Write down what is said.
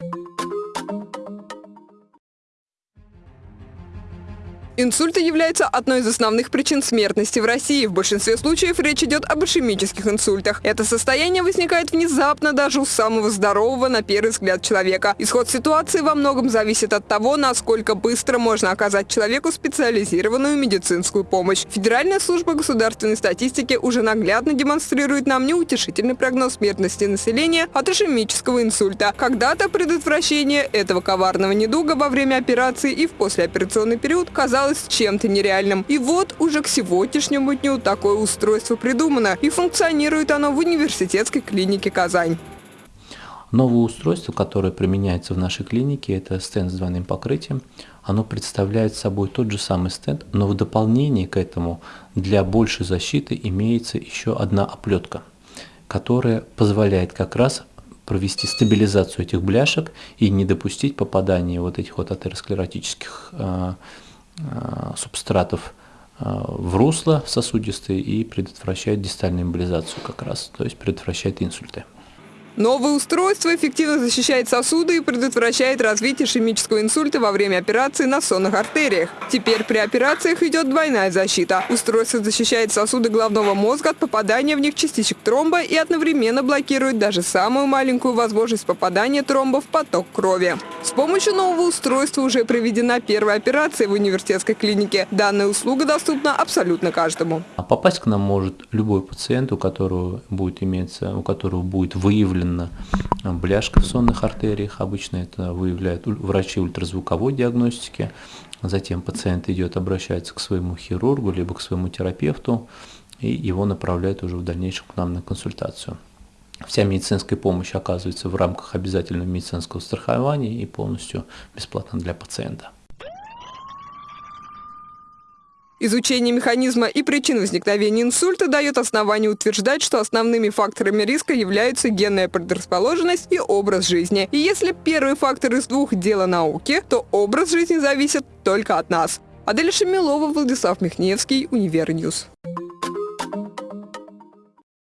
you Инсульты являются одной из основных причин смертности в России. В большинстве случаев речь идет об ишемических инсультах. Это состояние возникает внезапно даже у самого здорового на первый взгляд человека. Исход ситуации во многом зависит от того, насколько быстро можно оказать человеку специализированную медицинскую помощь. Федеральная служба государственной статистики уже наглядно демонстрирует нам неутешительный прогноз смертности населения от ишемического инсульта. Когда-то предотвращение этого коварного недуга во время операции и в послеоперационный период казалось казалось чем-то нереальным. И вот уже к сегодняшнему дню такое устройство придумано, и функционирует оно в университетской клинике «Казань». Новое устройство, которое применяется в нашей клинике, это стенд с двойным покрытием. Оно представляет собой тот же самый стенд, но в дополнение к этому для большей защиты имеется еще одна оплетка, которая позволяет как раз провести стабилизацию этих бляшек и не допустить попадания вот этих вот атеросклеротических э, субстратов э, в русло сосудистые и предотвращает дистальную эмболизацию как раз, то есть предотвращает инсульты. Новое устройство эффективно защищает сосуды и предотвращает развитие ишемического инсульта во время операции на сонных артериях. Теперь при операциях идет двойная защита. Устройство защищает сосуды головного мозга от попадания в них частичек тромба и одновременно блокирует даже самую маленькую возможность попадания тромба в поток крови. С помощью нового устройства уже проведена первая операция в университетской клинике. Данная услуга доступна абсолютно каждому. А попасть к нам может любой пациент, у которого будет иметься, у которого будет выявлен именно бляшка в сонных артериях. Обычно это выявляют врачи ультразвуковой диагностики. Затем пациент идет, обращается к своему хирургу, либо к своему терапевту, и его направляют уже в дальнейшем к нам на консультацию. Вся медицинская помощь оказывается в рамках обязательного медицинского страхования и полностью бесплатно для пациента. Изучение механизма и причин возникновения инсульта дает основание утверждать, что основными факторами риска являются генная предрасположенность и образ жизни. И если первый фактор из двух – дело науки, то образ жизни зависит только от нас. Адель Шамилова, Владислав Михневский, Univer News.